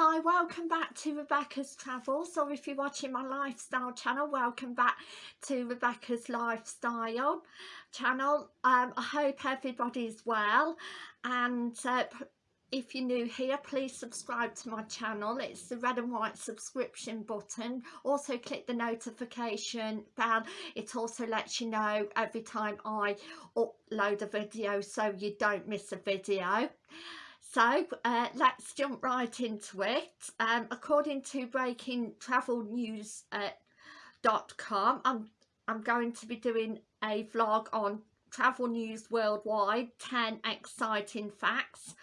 Hi, welcome back to Rebecca's Travels, or if you're watching my lifestyle channel, welcome back to Rebecca's Lifestyle channel. Um, I hope everybody's well, and uh, if you're new here, please subscribe to my channel. It's the red and white subscription button. Also click the notification bell. It also lets you know every time I upload a video so you don't miss a video. So uh, let's jump right into it. Um, according to breakingtravelnews.com, uh, I'm, I'm going to be doing a vlog on travel news worldwide, 10 exciting facts,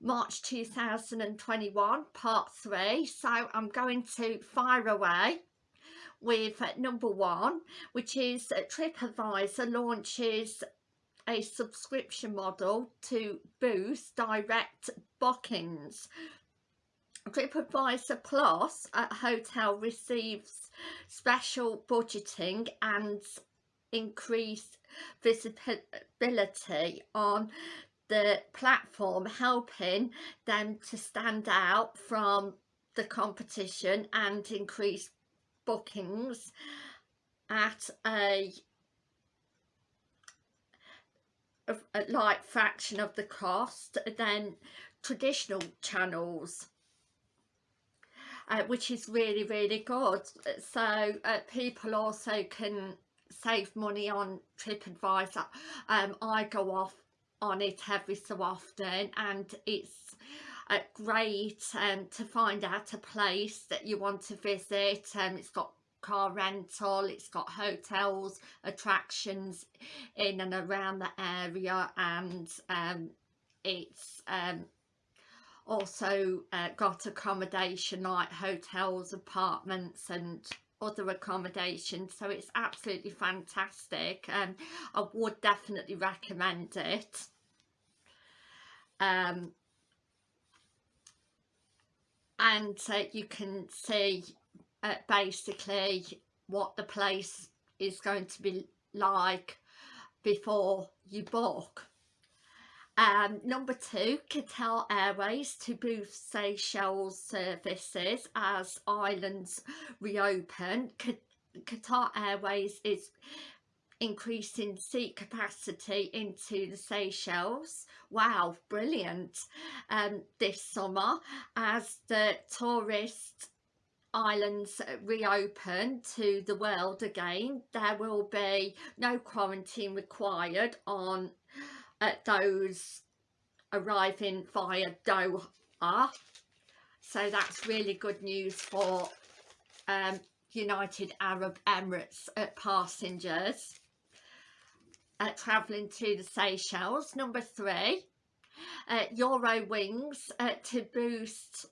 March 2021, part 3. So I'm going to fire away with uh, number one, which is TripAdvisor launches a subscription model to boost direct bookings. TripAdvisor Plus at hotel receives special budgeting and increased visibility on the platform helping them to stand out from the competition and increase bookings at a a, a like fraction of the cost than traditional channels uh, which is really really good. So uh, people also can save money on TripAdvisor. Um, I go off on it every so often and it's uh, great um, to find out a place that you want to visit. Um, it's got car rental it's got hotels attractions in and around the area and um, it's um, also uh, got accommodation like hotels apartments and other accommodations so it's absolutely fantastic and um, I would definitely recommend it. Um, and uh, you can see uh, basically what the place is going to be like before you book. Um, number two, Qatar Airways to boost Seychelles services as islands reopen. Qatar Airways is increasing seat capacity into the Seychelles. Wow, brilliant. Um, this summer as the tourist islands reopen to the world again there will be no quarantine required on uh, those arriving via Doha. So that's really good news for um, United Arab Emirates uh, passengers. Uh, travelling to the Seychelles number three. Uh, Eurowings uh, to boost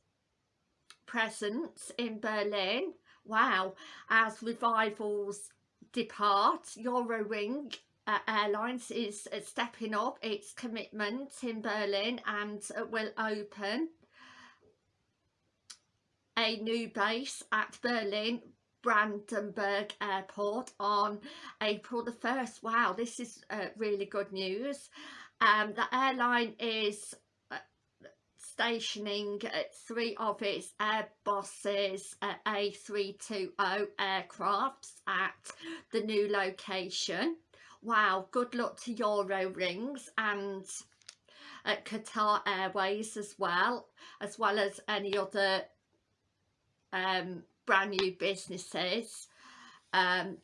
presence in Berlin. Wow, as revivals depart, Eurowing uh, Airlines is uh, stepping up its commitment in Berlin and uh, will open a new base at Berlin Brandenburg Airport on April the 1st. Wow, this is uh, really good news. Um, the airline is stationing three of its Airbus's uh, A320 aircrafts at the new location. Wow, good luck to Eurowings and at Qatar Airways as well, as well as any other um, brand new businesses um,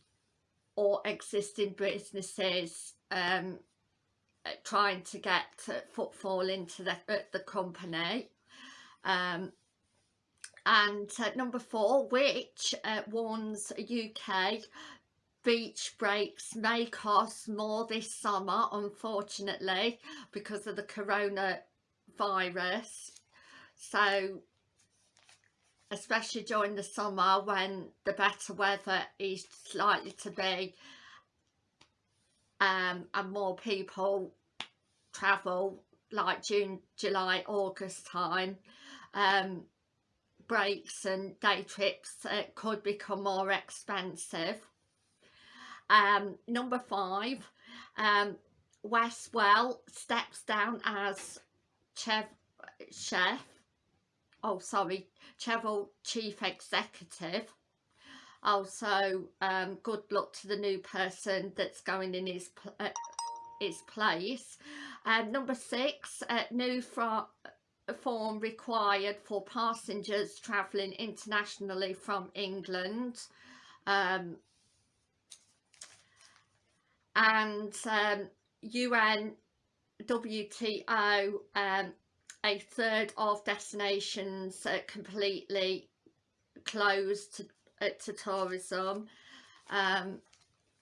or existing businesses um, trying to get footfall into the, uh, the company. Um, and uh, number four which uh, warns UK beach breaks may cost more this summer unfortunately because of the coronavirus. So especially during the summer when the better weather is likely to be um, and more people travel like June, July, August time um, breaks and day trips uh, could become more expensive. Um, number five, um, Westwell steps down as chef, chef oh sorry travel chief executive also um, good luck to the new person that's going in his uh, his place. Um, number six uh, new form required for passengers travelling internationally from England. Um, and um, UN WTO um, a third of destinations uh, completely closed to, uh, to tourism um,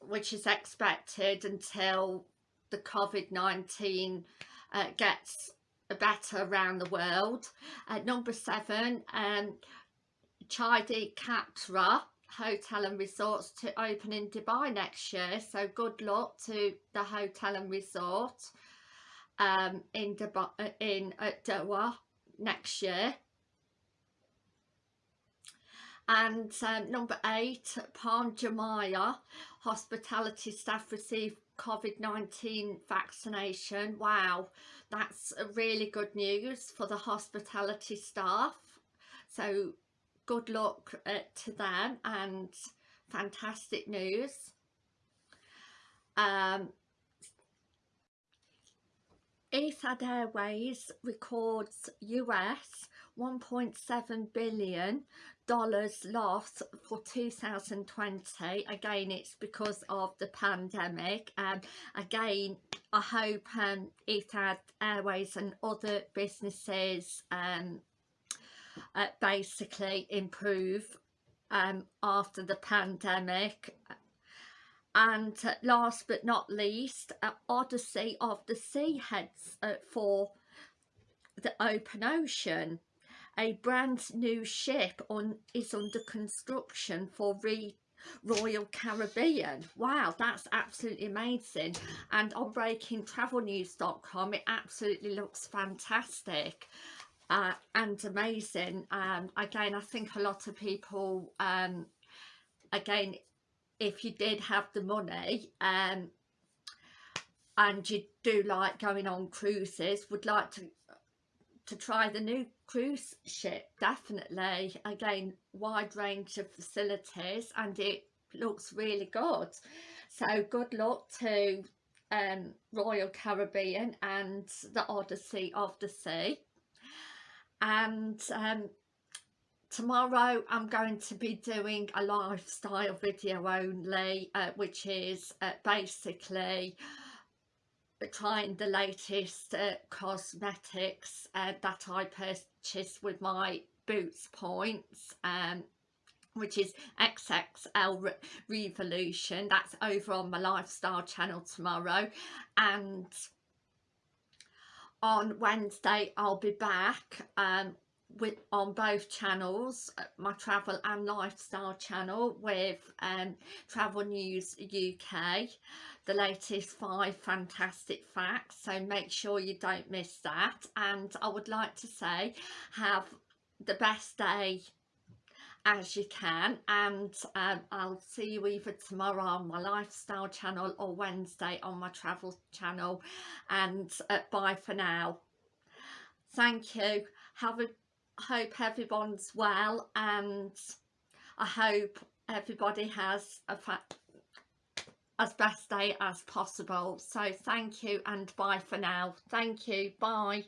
which is expected until the COVID-19 uh, gets better around the world. Uh, number seven, um, Chedi Katara Hotel and Resorts to open in Dubai next year. So good luck to the hotel and resort um, in Dubai, uh, in uh, Doha next year. And um, number eight, Palm Jumeirah hospitality staff receive COVID-19 vaccination. Wow, that's really good news for the hospitality staff. So good luck uh, to them and fantastic news. Um, Etihad Airways records US 1.7 billion dollars loss for 2020 again it's because of the pandemic. And um, again I hope um, Etihad Airways and other businesses um, uh, basically improve um, after the pandemic and last but not least uh, Odyssey of the Sea heads uh, for the open ocean a brand new ship on is under construction for re Royal Caribbean. Wow, that's absolutely amazing. And on breakingtravelnews.com, it absolutely looks fantastic uh, and amazing. Um, again, I think a lot of people, um, again, if you did have the money um, and you do like going on cruises, would like to to try the new cruise ship definitely. Again wide range of facilities and it looks really good. So good luck to um, Royal Caribbean and the Odyssey of the Sea. And um, tomorrow I'm going to be doing a lifestyle video only uh, which is uh, basically trying the latest uh, cosmetics uh, that I purchased with my Boots points um, which is XXL Re Revolution. That's over on my lifestyle channel tomorrow. And on Wednesday I'll be back um, with on both channels uh, my travel and lifestyle channel with um, travel news UK the latest five fantastic facts so make sure you don't miss that. And I would like to say have the best day as you can. And um, I'll see you either tomorrow on my lifestyle channel or Wednesday on my travel channel. And uh, bye for now. Thank you. Have a hope everyone's well and I hope everybody has a as best day as possible. So thank you and bye for now. Thank you. Bye